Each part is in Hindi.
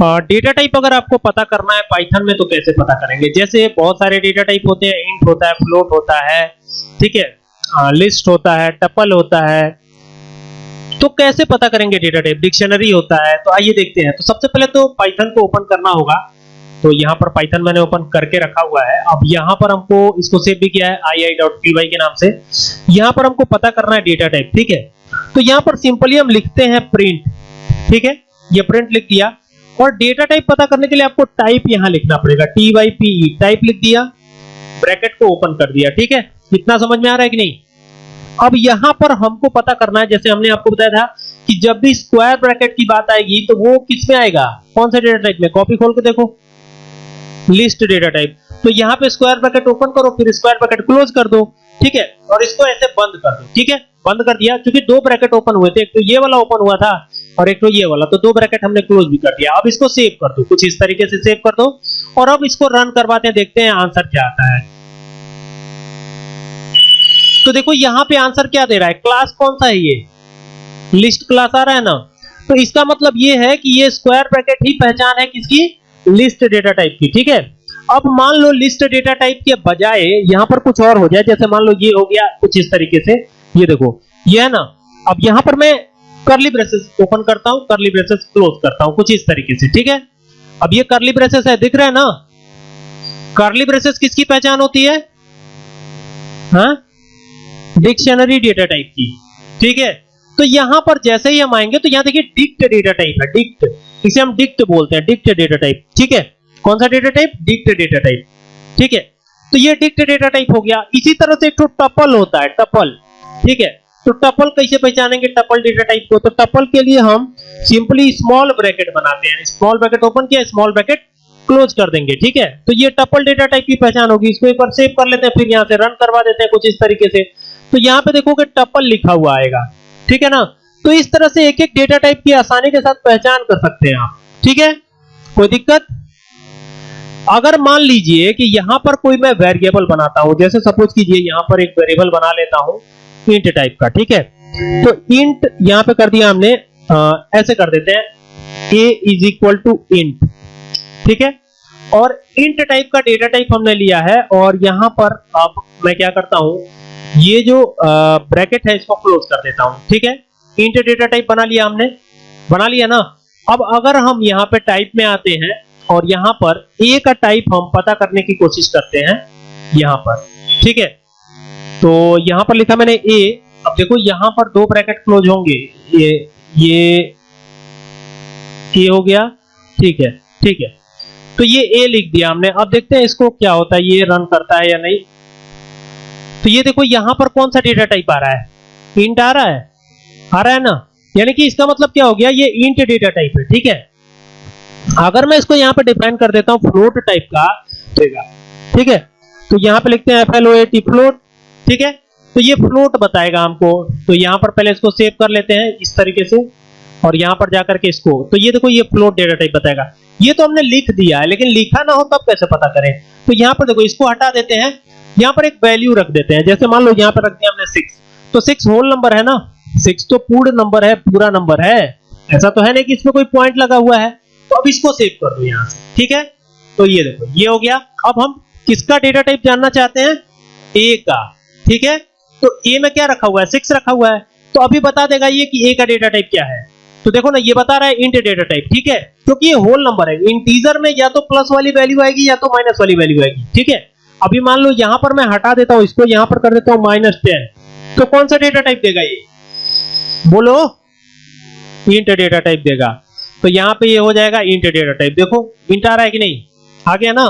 डेटा टाइप अगर आपको पता करना है पाइथन में तो कैसे पता करेंगे? जैसे बहुत सारे डेटा टाइप होते हैं इंट होता है फ्लोट होता है, ठीक है? लिस्ट होता है टपल होता है। तो कैसे पता करेंगे डेटा टाइप डिक्शनरी होता है तो आइए देखते हैं। तो सबसे पहले तो पाइथन को ओपन करना होगा। तो यहाँ पर पाइथन मैंने ओपन करके रखा हुआ है। अब यहाँ पर हमको इसको सेव भी किया है ai.py के नाम से। यहाँ पर हमको पता करना है डेटा टाइप ठीक है? तो यहाँ पर सिंपली हम लिखते हैं प्रिंट ठीक है? ये प्रिंट लिख दिया। और डेटा टाइप पता करने के लिए आपको टाइप यहाँ लिखना पड़ेगा टी वाई पी टाइप लिख दिया ब्रैकेट को ओपन कर दिया, ठीक है? कितना समझ में आ रहा है कि नहीं? अब यहाँ पर हमको पता करना है, जैसे हमने आपको बताया था कि जब भी स्क्वायर ब्रैकेट की बात आएगी तो वो किसमें आएगा? कौन सा डेटा टाइप में? कॉपी खोल के देखो। लिस्ट डेटा टाइप तो यहाँ पे स्क्वायर ब्रैकेट ओपन करो, फिर स्क्वायर ब्रैकेट क्लोज कर दो, ठीक है? और इसको ऐसे बंद कर दो, ठीक है? बंद कर दिया, क्योंकि दो ब्रैकेट ओपन हुए थे। एक तो ये वाला ओपन हुआ था और एक तो ये वाला तो दो ब्रैकेट हमने क्लोज भी कर दिया। अब इसको सेव कर दो, कुछ इस तरीके से सेव कर दो। और अब इसको रन करवाते हैं, देखते हैं आंसर क्या आता है। तो देखो, यहाँ पे आंसर क्या दे रहा है? क्लास कौन सा है ये? लिस्ट क्लास आ रहा है ना? तो इसका मतलब ये है कि ये स्क्वायर ब्रैकेट ही पहचान है किसकी? लिस्ट डेटा टाइप की, ठीक है? अब मान लो लिस्ट डेटा टाइप के बजाय यहाँ पर कुछ और हो जाए, जैसे मान लो ये हो गया कुछ इस तरीके से। ये देखो, ये है ना? अब यहाँ पर मैं करली ब्रेसेस ओपन करता हूँ करली ब्रेसेस क्लोज करता हूँ, कुछ इस तरीके से, ठीक है? अब ये करली ब्रेसेस है, दिख रहा है ना? करली ब्रेसेस किसकी पहचान होती है? डिक्शनरी डेटा टाइप की, ठीक है? तो यहाँ पर जैसे ही हम आएँगे तो यहाँ देखिए डिक्ट डेटा टाइप है डिक्ट इसे हम डिक्ट बोलते हैं डिक्ट डेटा टाइप ठीक है? कौन सा data type dict data type ठीक है? तो ये डिक्ट डेटा टाइप हो गया। इसी तरह से एक टपल होता है टपल ठीक है? तो टपल कैसे पहचानेंगे टपल डेटा टाइप को? तो टपल के लिए हम सिंपली स्मॉल ब्रैकेट बनाते हैं। स्मॉल ब्रैकेट ओपन किया स्मॉल ब्रैकेट क्लोज कर देंगे, ठीक है? तो ये टपल डेटा टाइप की पहचान होगी। इसको एक बार सेव कर लेते हैं, फिर यहाँ से रन करवा देते हैं कुछ इस तरीके से। तो यहाँ पे देखोगे टपल लिखा हुआ आएगा, ठीक है ना? तो इस तरह से एक एक डेटा टाइप की आसानी के साथ पहचान कर सकते हैं आप, ठीक है? कोई दिक्कत? अगर मान लीजिए कि यहाँ पर कोई मैं वेरिएबल बनाता हूँ, जैसे सपोज़ कीजिए यहाँ पर एक वेरिएबल बना लेता हूँ। इंट टाइप का ठीक है? तो इंट यहाँ पे कर दिया हमने आ, ऐसे कर देते हैं a is equal to int ठीक है? और इंट टाइप का डेटा टाइप हमने लिया है और यहाँ पर अब मैं क्या करता हूँ ये जो ब्रैकेट है इसको क्लोज कर देता हूँ ठीक है? इंट डेटा टाइप बना लिया हमने बना लिया ना? अब अगर हम यहाँ पे टाइप में आते हैं और यहाँ पर a का टाइप हम पता करने की कोशिश करते हैं यहाँ पर ठीक है? तो यहाँ पर लिखा मैंने ए अब देखो, यहाँ पर दो ब्रैकेट क्लोज होंगे। ये ये a हो गया। ठीक है ठीक है। तो ये ए लिख दिया हमने। अब देखते हैं इसको क्या होता है, ये रन करता है या नहीं। तो ये देखो, यहाँ पर कौन सा डेटा टाइप आ रहा है? इंट आ रहा है। आ रहा है ना? यानी कि इसका मतलब क्या हो गया, ये इंट डेटा टाइप है, ठीक है? अगर मैं इसको यहाँ पे डिफाइन कर देता हूँ फ्लोट टाइप का, ठीक है? तो यहाँ पे लिखते हैं F L O A T float ठीक है? तो ये फ्लोट बताएगा हमको। तो यहाँ पर पहले इसको सेव कर लेते हैं इस तरीके से, और यहाँ पर जाकर के इसको। तो ये देखो, ये फ्लोट डेटा टाइप बताएगा। ये तो हमने लिख दिया है, लेकिन लिखा ना हो तब कैसे पता करें? तो यहाँ पर देखो, इसको हटा देते हैं। यहाँ पर एक वैल्यू रख देते हैं। जैसे मान लो यहाँ पर रख दिया हमने सिक्स तो सिक्स होल नंबर है ना? सिक्स तो पूर्ण नंबर है, पूरा नंबर है। ऐसा तो है नहीं कि इसमें कोई पॉइंट लगा हुआ है। तो अब इसको सेव कर दो यहाँ से। ठीक है? तो ये देखो, ये हो गया। अब हम किसका डेटा टाइप जानना चाहते हैं? ए का। ठीक है? तो ए में क्या रखा हुआ है? सिक्स रखा हुआ है। तो अभी बता देगा ये कि ए का डेटा टाइप क्या है। तो देखो ना, ये बता रहा है इंट डेटा टाइप ठीक है? क्योंकि ये होल नंबर है। इंटीजर में या तो प्लस वाली वैल्यू आएगी या तो माइनस वाली वैल्यू आएगी, ठीक है? अभी मान लो यहाँ पर मैं हटा देता हूँ इसको, यहाँ पर कर देता हूँ माइनस टेन तो कौन सा डेटा टाइप देगा ये? बोलो। इंट डेटा टाइप देगा। तो यहाँ पे ये हो जाएगा इंट डेटा टाइप देखो इंट आ रहा है कि नहीं? आ गया ना?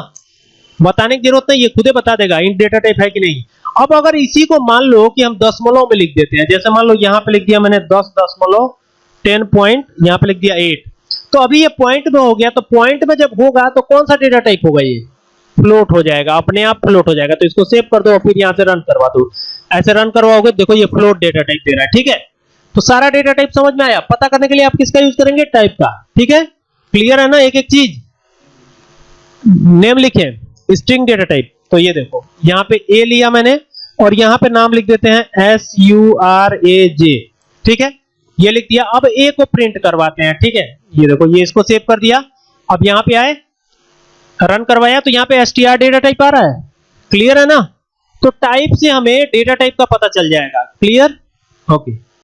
बताने की ज़रूरत नहीं, ये खुद ही बता देगा इंट डेटा टाइप है कि नहीं। अब अगर इसी को मान लो कि हम दशमलव में लिख देते हैं, जैसे मान लो यहाँ पे लिख दिया मैंने दस दशमलव टेन पॉइंट यहाँ पे लिख दिया एट तो अभी ये पॉइंट में हो गया तो पॉइंट में जब होगा तो कौन सा डेटा टाइप होगा ये? फ्लोट हो जाएगा, अपने आप फ्लोट हो जाएगा तो इसको सेव कर दो और फिर यहाँ से रन करवा दो। ऐसे रन करवाओगे, देखो ये फ्लोट डेटा टाइप दे रहा है, ठीक है? तो सारा डेटा टाइप समझ में आया? पता करने के लिए आप किसका यूज़ करेंगे? टाइप का, ठीक है? क्लियर है ना? एक एक चीज़। नेम लिखे स्ट्रिंग डेटा टाइप तो ये देखो, यहाँ पे ए लिया मैंने, और यहाँ पे नाम लिख देते हैं S U R A J ठीक है? ये लिख दिया, अब ए को प्रिंट करवाते हैं, ठीक है? ये देखो, ये इसको सेव कर दिया, अब यहाँ पे आए रन करवाया तो यहाँ पे str डेटा टाइप आ रहा है क्लियर है ना? तो टाइप से हमें डेटा टाइप का पता चल जाएगा क्लियर ओके